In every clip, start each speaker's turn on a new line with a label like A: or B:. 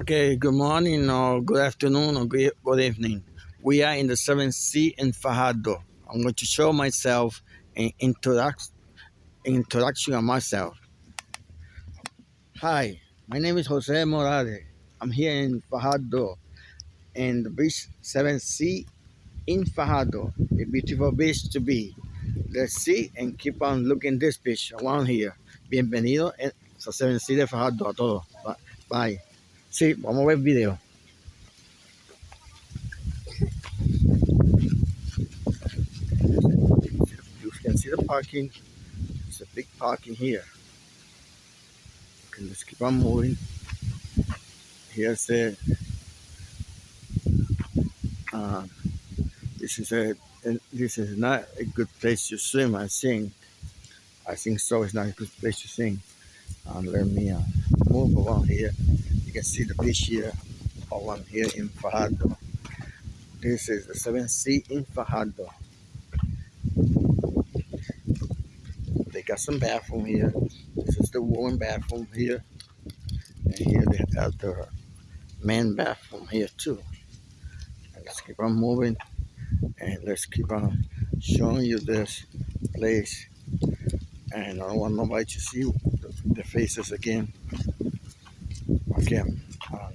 A: Okay, good morning or good afternoon or good, good evening. We are in the 7th Sea in Fajardo. I'm going to show myself an introduction, introduction of myself. Hi, my name is Jose Morales. I'm here in Fajardo in the beach 7th Sea in Fajardo, a beautiful beach to be. Let's see and keep on looking this beach around here. Bienvenido a 7th Sea de Fajardo a todos. Bye. Sí, vamos a ver el video. You can see the parking. It's a big parking here. Okay, let's keep on moving. Here's the uh, this is a this is not a good place to swim. I think I think so. It's not a good place to swim. Um, let me uh, move around here You can see the beach here I'm here in Fajardo. This is the 7th Sea in Fajardo. They got some bathroom here. This is the woman bathroom here. And here they have the man bathroom here too. Let's keep on moving and let's keep on showing you this place. And I don't want nobody to see the faces again again. Um,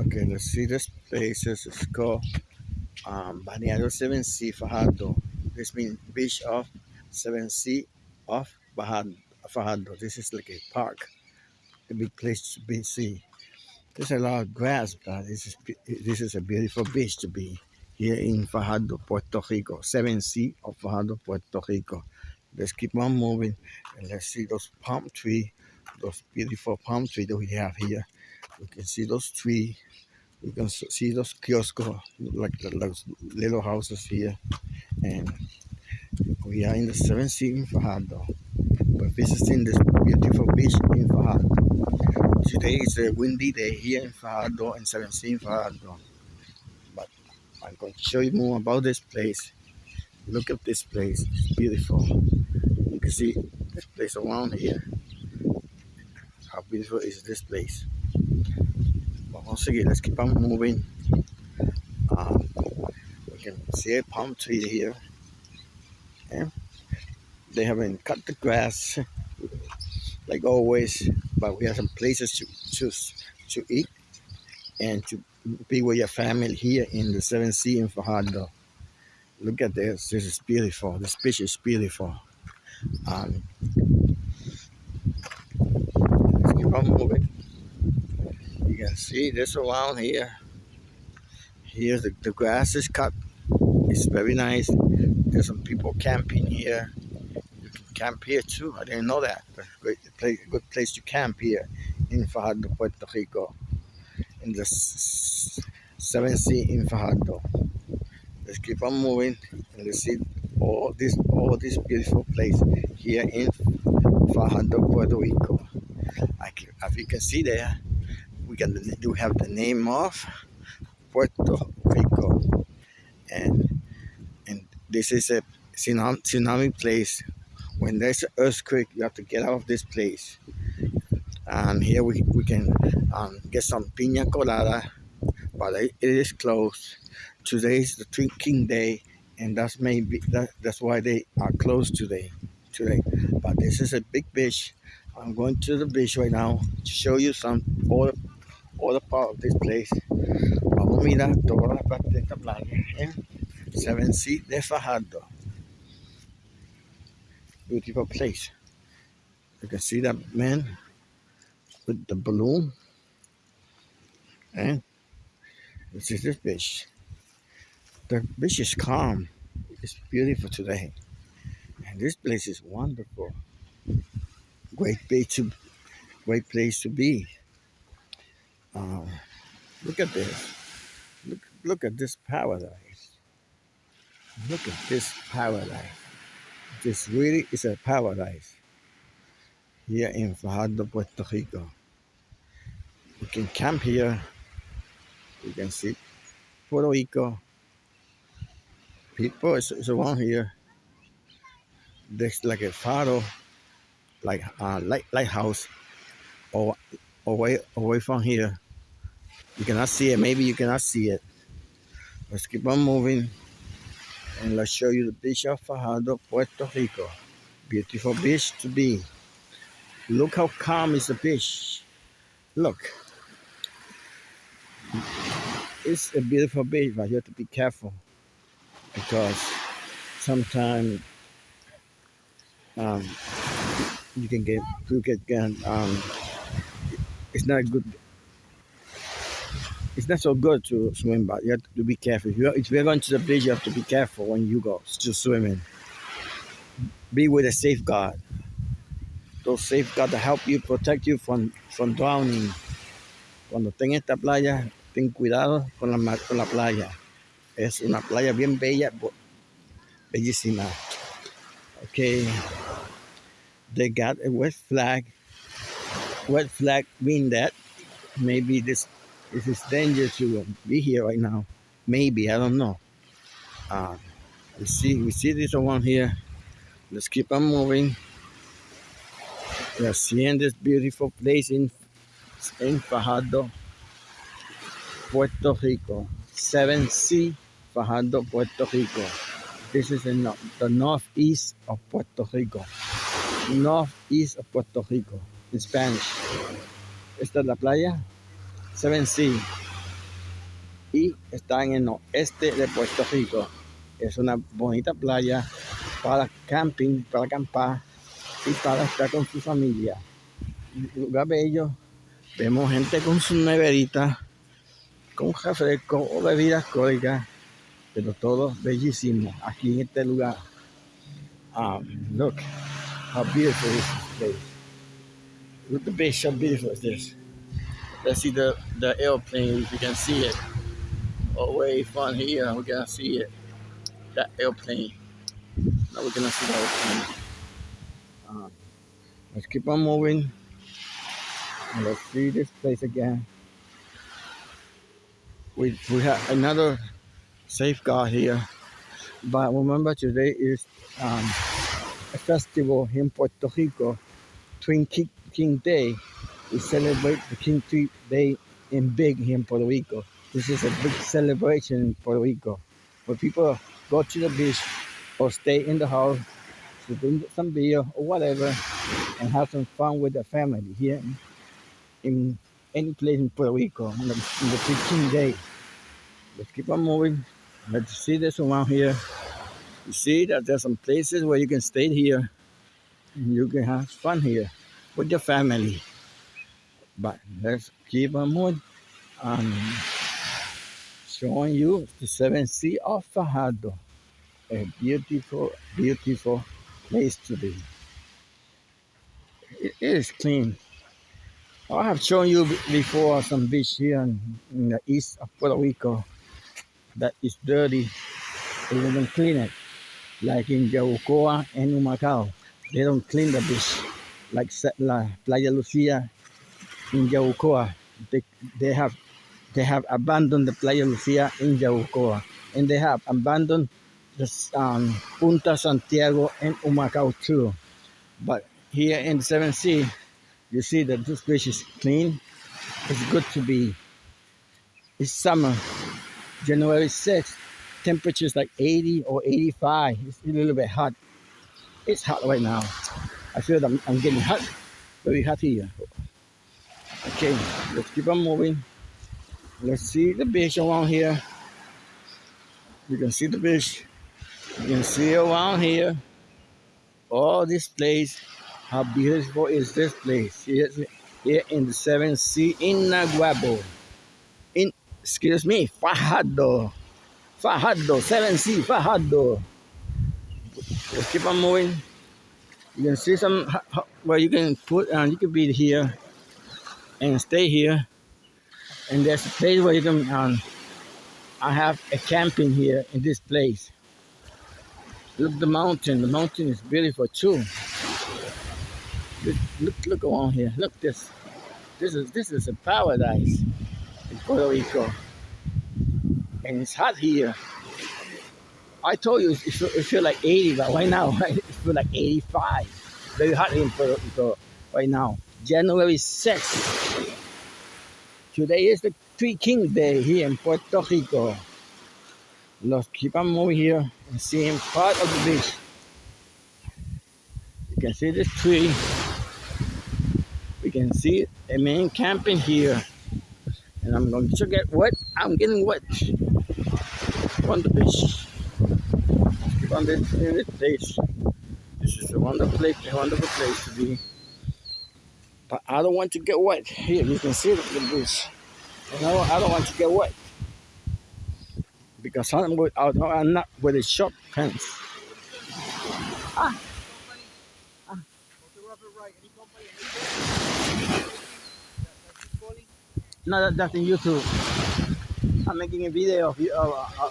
A: okay, let's see this place. Is called um, Balneario 7 Sea Fajardo. This means beach of 7 Sea of Fajardo. This is like a park, a big place to be see. There's a lot of grass, but this is this is a beautiful beach to be here in Fajardo, Puerto Rico. 7 Sea of Fajardo, Puerto Rico. Let's keep on moving and let's see those palm tree, those beautiful palm tree that we have here. We can see those trees. We can see those kiosks, like those little houses here. And we are in the 7th Sea in Fajardo. We're visiting this beautiful beach in Fajardo. Today is a windy day here in Fajardo and 7th Sea in Fajardo. But I'm going to show you more about this place. Look at this place, it's beautiful can see this place around here. How beautiful is this place? But once again, let's keep on moving. Um, we can see a palm tree here. They haven't cut the grass like always, but we have some places to choose to eat and to be with your family here in the Seven Sea in Fajardo. Look at this. This is beautiful. This beach is beautiful. Um, keep on moving. You can see this around here. Here the, the grass is cut. It's very nice. There's some people camping here. You can camp here too. I didn't know that. But great place, good place to camp here in Fajardo, Puerto Rico. In the 7th Sea in Fajardo. Let's keep on moving and let's see all this all this beautiful place here in Fajardo, Puerto Rico. as you can see there, we can do have the name of Puerto Rico, and and this is a tsunami place. When there's an earthquake, you have to get out of this place. And here we, we can um, get some piña colada, but it is closed. Today is the Three King Day and that's maybe that, that's why they are closed today today. But this is a big beach i'm going to the beach right now to show you some all all the part of this place. Vamos a toda la parte de esta playa en Seven Sea de Fajardo. Beautiful place. You can see that man with the balloon. And this is this beach the beach is calm. It's beautiful today. And this place is wonderful. Great place to great place to be. Uh, look at this. Look look at this paradise. Look at this paradise. This really is a paradise here in Fajardo, Puerto Rico. We can camp here. We can see Puerto Rico people is around here. there's like a faro, like uh, light lighthouse, or away away from here. You cannot see it. Maybe you cannot see it. Let's keep on moving, and let's show you the beach of Fajardo, Puerto Rico. Beautiful beach to be. Look how calm is the beach. Look. It's a beautiful beach, but you have to be careful because sometimes um, you can get you get um, it's not good. It's not so good to swim but you have to be careful. If you're, if you're going to the beach you have to be careful when you go to swimming. Be with a safeguard. Those safeguards to help you protect you from from drowning. Cuando esté en esta playa ten cuidado con la, con la playa es una playa bien bella bellísima okay they got a wet flag. Wet flag mean that maybe this this is dangerous to be here right now. Maybe I don't know. Uh, we see we see this one here. Let's keep on moving. We are seeing this beautiful place in in Fajardo, Puerto Rico. 7C Fajardo, Puerto Rico. This is in the northeast of Puerto Rico northeast of Puerto Rico, in Spanish. Esta es la playa Seven Sea y está en el oeste de Puerto Rico. Es una bonita playa para camping, para acampar y para estar con su familia. Lugar bello. Vemos gente con su neverita, con refresco o bebidas alcohólicas, pero todo bellísimo aquí en este lugar. Um, look, how beautiful this place. Look the base, how beautiful is this. Let's see the, the airplane, you can see it. Away from here, we can see it. That airplane. Now we're gonna see the airplane. Um, let's keep on moving. And let's see this place again. We, we have another safeguard here. But remember today is um, a festival in Puerto Rico, Three King Day. We celebrate the King Day in big here in Puerto Rico. This is a big celebration in Puerto Rico where people go to the beach or stay in the house to drink some beer or whatever and have some fun with their family here in, any place in Puerto Rico on the, on the King Day. Let's keep on moving. Let's see this around here. You see that there's some places where you can stay here and you can have fun here with your family. But let's keep on moving. Um, showing you the seven sea of Fajardo. A beautiful, beautiful place to be. It is clean. I have shown you before some beach here in the east of Puerto Rico that is dirty. They didn't clean it like in Yabucoa and Humacao. They don't clean the beach like la Playa Lucia in Yabucoa. They, they have they have abandoned the Playa Lucia in Yabucoa and they have abandoned the um, Punta Santiago and Humacao too. But here in the 7 Sea, you see that this beach is clean. It's good to be. It's summer, January 6th temperatures like 80 or 85. It's a little bit hot. It's hot right now. I feel that I'm, getting hot, very hot here. Okay, let's keep on moving. Let's see the beach around here. You can see the beach. You can see around here. All this place. How beautiful is this place? Here, here in the 7th Sea in Naguabo. Excuse me, Fajardo. Fajardo, 7C, Fajardo. Let's keep on moving. You can see some well, you can put, uh, you can be here and stay here. And there's a place where you can, um, I have a camping here in this place. Look the mountain, the mountain is beautiful too. Look, look, look around here. Look this. This is this is a paradise in Puerto Rico and it's hot here. I told you it feel, it feel like 80, but right now right, it feel like 85. Very hot in Puerto Rico right now. January 6th. Today is the Three King Day here in Puerto Rico. Let's keep on moving here and seeing part of the beach. You can see this tree. We can see a man camping here. And I'm going to get wet. I'm getting wet on the beach. On this, in this place. This is a wonderful place, a wonderful place to be. But I don't want to get wet. Here, you can see the beach. You know, I don't want to get wet. Because I'm, with, I'm not with a short pants. Ah. No, that, that's in YouTube. I'm making a video of you. Uh, uh,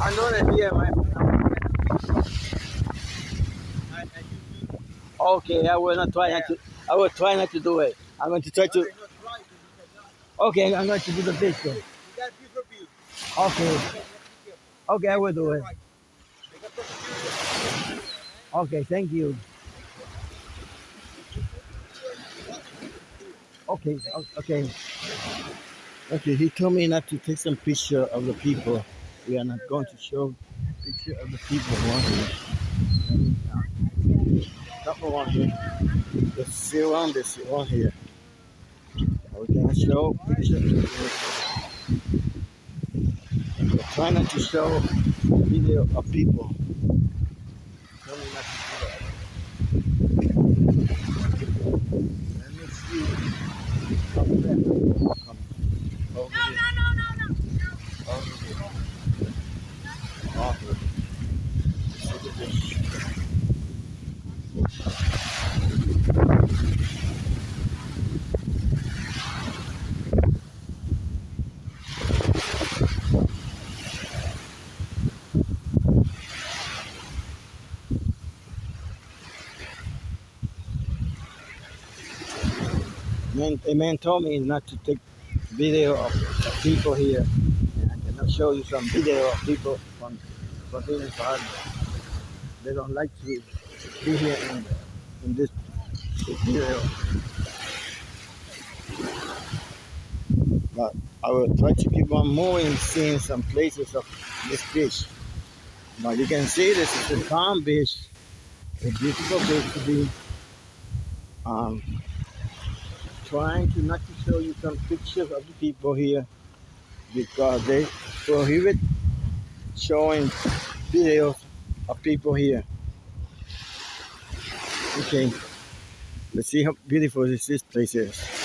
A: I know that here, man. Okay, I will not try not to. I will try not to do it. I'm going to try to. Okay, I'm going to do the video. Okay. Okay, I will do it. Okay, thank you. Okay, okay. Okay, he told me not to take some picture of the people. We are not going to show picture of the people around here. Not around here. Let's see around this around here. We can show picture. Try not to show video of people. Tell me not to do that. Let me see. Come there. Come. Over here. Over here. Off here. Look at. Man, a man told me not to take video of people here. And I cannot show you some video of people here in They don't like to be here in, in this video. But I will try to keep on moving, seeing some places of this beach. But you can see this is a calm beach, a beautiful place to be. Um, trying to not to show you some pictures of the people here because they prohibit showing videos of people here. Okay, let's see how beautiful this, this place is.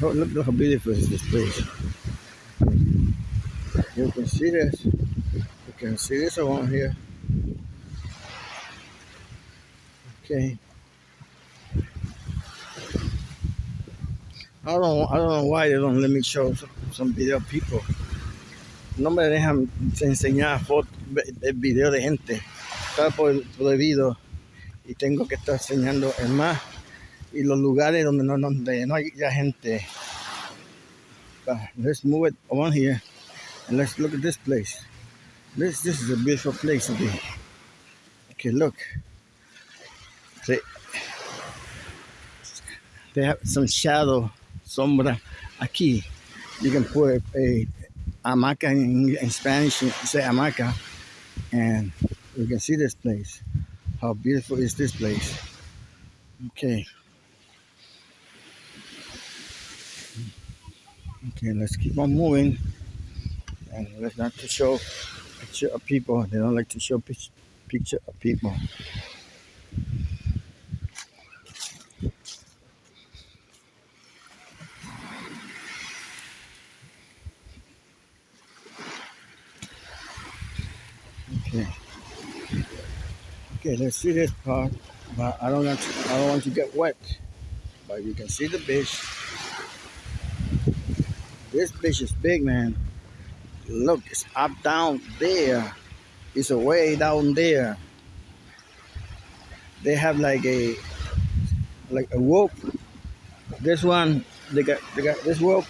A: Look, look, look how beautiful is this place. You can see this. You can see this around here. Okay. I don't, I don't know why they don't let me show some, some video people. No me dejan enseñar fotos, video de gente. Está prohibido y tengo que estar enseñando el más y los lugares donde no, donde no hay ya gente. But let's move it on here and let's look at this place. This this is a beautiful place be. Okay, look. They, they have some shadow, sombra aquí. You can put a hamaca in, in Spanish, say hamaca, and we can see this place. How beautiful is this place? Okay. Okay, let's keep on moving. And let's not to show picture of people. They don't like to show picture of people. Okay. Okay, let's see this part. But I don't want to, I don't want to get wet. but you can see the beach. This beach is big, man. Look, it's up down there. It's way down there. They have like a like a rope. This one, they got they got this rope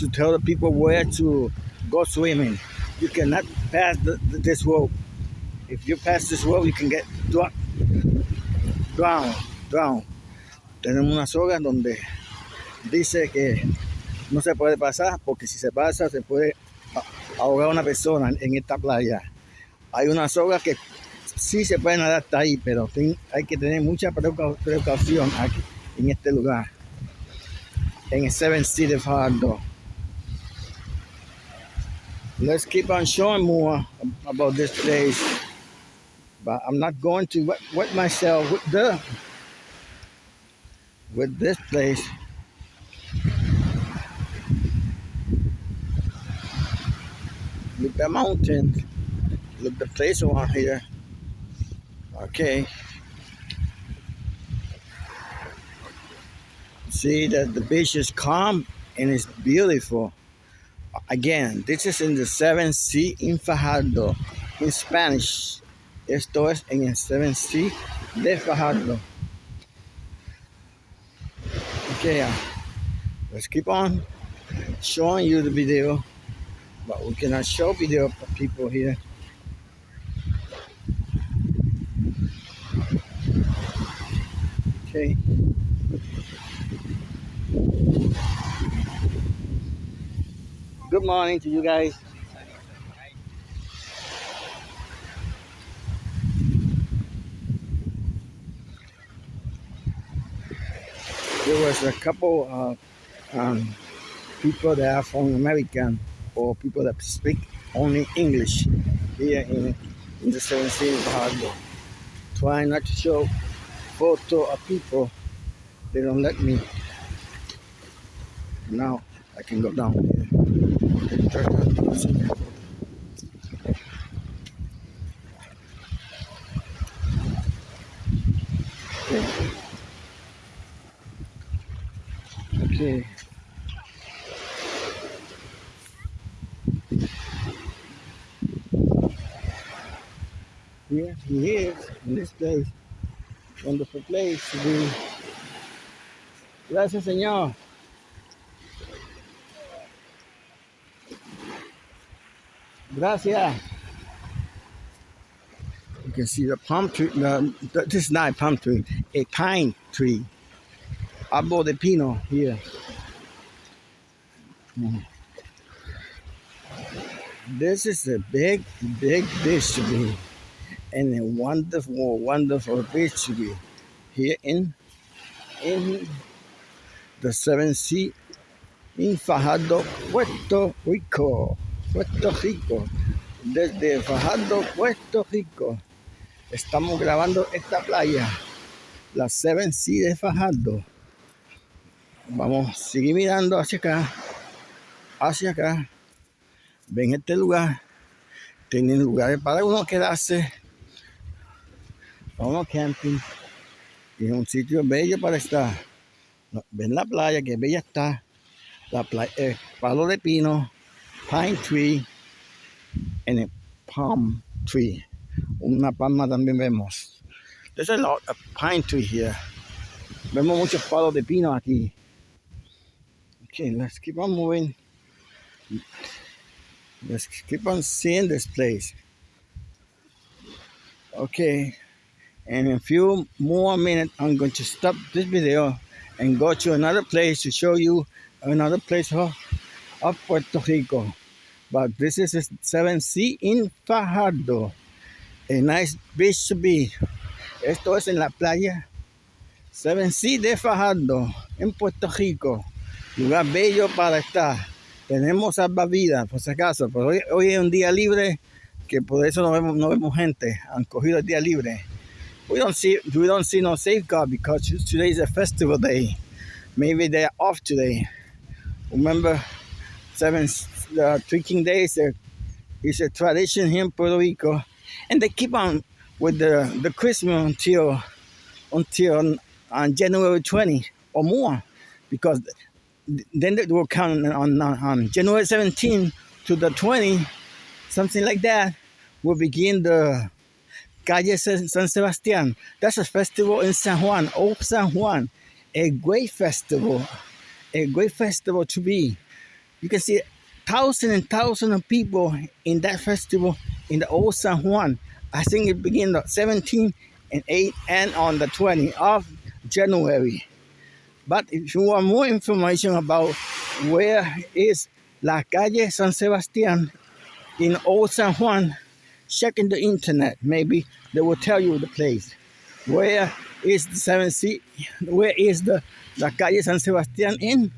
A: to tell the people where to go swimming. You cannot pass the, this rope. If you pass this rope, you can get drown, drown, drown. Tenemos una soga donde dice que no se puede pasar porque si se pasa se puede ahogar a una persona en esta playa. Hay una soga que sí se puede nadar hasta ahí, pero hay que tener mucha precaución aquí en este lugar, en el Seven City Fardo. Let's keep on showing more about this place, but I'm not going to wet, wet myself with the with this place. Look the mountain. Look the place around here. Okay. See that the beach is calm and it's beautiful. Again, this is in the 7 Sea in Fajardo. In Spanish, esto es en el 7 Sea de Fajardo. Okay, uh, let's keep on showing you the video, but we cannot show video of people here. Okay. Good morning to you guys. There was a couple of um, people there from American or people that speak only English here in, in the 17th Harbor. Trying not to show photo of people. They don't let me. Now I can go down here. Okay. Here he is in this place. Wonderful place to be. Gracias, Señor. Gracias. You can see the palm tree. No, this is not a palm tree, a pine tree. Árbol de pino here. Mm. This is a big, big beach to be, and a wonderful, wonderful beach here in in the Seven Sea in Fajardo, Puerto Rico. Puerto Rico, desde Fajardo, Puerto Rico. Estamos grabando esta playa, la Seven Sea de Fajardo. Vamos a seguir mirando hacia acá, hacia acá. Ven este lugar, tienen lugares para uno quedarse, vamos camping. Y es un sitio bello para estar. Ven la playa, que bella está. La playa, eh, palo de pino pine tree and a palm tree. Una palma también vemos. There's a lot of pine tree here. Vemos muchos palos de pino aquí. Okay, let's keep on moving. Let's keep on seeing this place. Okay, and in a few more minutes, I'm going to stop this video and go to another place to show you another place of, of Puerto Rico. But this is 7C in Fajardo. A nice beach to be. Esto es en la playa 7C de Fajardo, en Puerto Rico. Lugar bello para estar. Tenemos salvavidas, por si acaso. Hoy, hoy, es un día libre, que por eso no vemos, no vemos gente. Han cogido el día libre. We don't see we don't see no safeguard because today is a festival day. Maybe they're off today. Remember, seven the Three King Days uh, is a tradition here in Puerto Rico, and they keep on with the the Christmas until until on January 20 or more, because then they will count on, on, on January 17 to the 20, something like that, will begin the Calle San Sebastián. That's a festival in San Juan, Old San Juan, a great festival, a great festival to be. You can see thousands and thousands of people in that festival in the Old San Juan. I think it begins on 17 and 8 and on the 20th of January. But if you want more information about where is La Calle San Sebastián in Old San Juan, check in the internet. Maybe they will tell you the place. Where is the seven C? Where is the La Calle San Sebastián in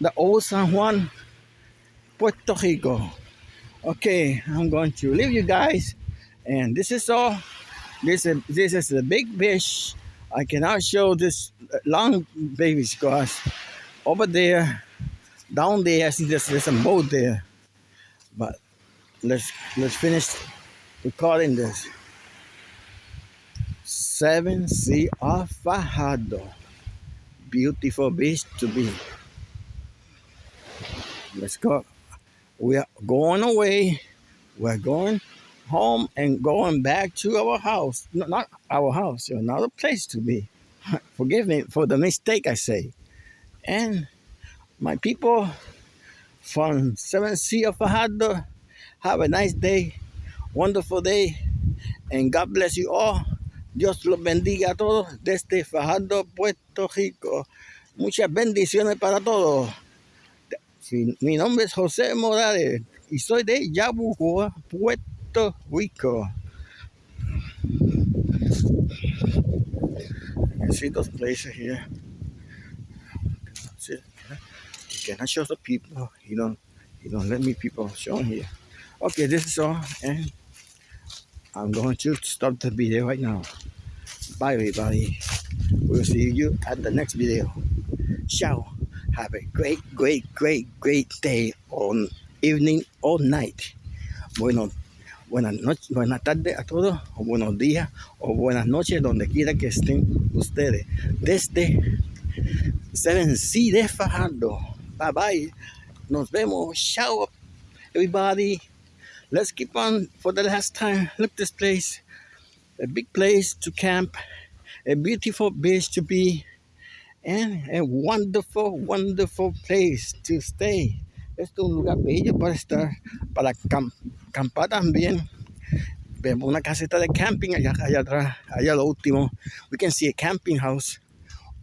A: the Old San Juan, Puerto Rico? Okay, I'm going to leave you guys, and this is all. This is this is the big fish. I cannot show this long baby squash over there. Down there, I see there's, there's a boat there, but let's let's finish recording this. Seven Sea of Fajardo. Beautiful beach to be. Let's go. We are going away. We're going home and going back to our house. No, not our house, another place to be. Forgive me for the mistake I say. And my people from Seven Sea of Fajardo, have a nice day, wonderful day, and God bless you all. Dios los bendiga a todos desde Fajardo, Puerto Rico. Muchas bendiciones para todos. Mi nombre es José Morales y soy de Yabucoa, Puerto Rico. You see those places here. See, you cannot show the people. You don't, you don't let me people show here. Okay, this is all, and I'm going to stop the video right now. Bye, everybody. We'll see you at the next video. Ciao. Have a great, great, great, great day or evening or night. Bueno, buenas noches, buenas tardes a todos, o buenos días, o buenas noches, donde quiera que estén ustedes. Desde Seven C de Fajardo. Bye bye. Nos vemos. Ciao, everybody. Let's keep on for the last time. Look this place, a big place to camp, a beautiful beach to be, and a wonderful, wonderful place to stay. Esto es un lugar bello para estar, para camp campar también. Vemos una caseta de camping allá, allá atrás, allá lo último. We can see a camping house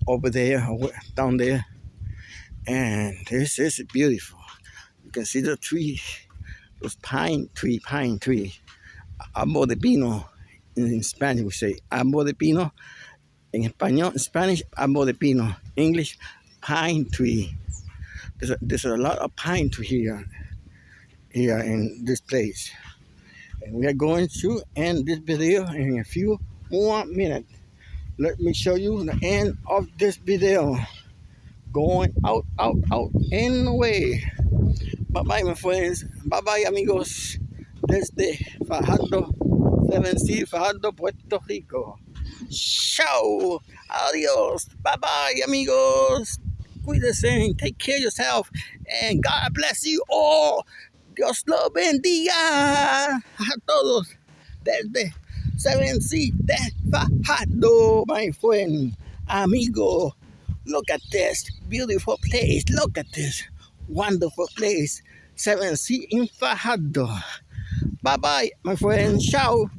A: over there, down there. And this is beautiful. You can see the trees those pine tree, pine tree, árbol de pino. In Spanish we say árbol de pino. In español, in Spanish, árbol de pino. English, pine tree. There's a, there's a lot of pine tree here, here in this place. And we are going to end this video in a few more minutes. Let me show you the end of this video. Going out, out, out, and away. Bye bye, my friends. Bye bye, amigos. Desde Fajardo, 7C, Fajardo, Puerto Rico. Chao. Adios. Bye bye, amigos. Cuídense. Take care of yourself. And God bless you all. Dios lo bendiga a todos. Desde 7C de Fajardo, my friend. Amigo. Look at this beautiful place. Look at this wonderful place. 7C in Fajardo. Bye bye, my friend. Ciao.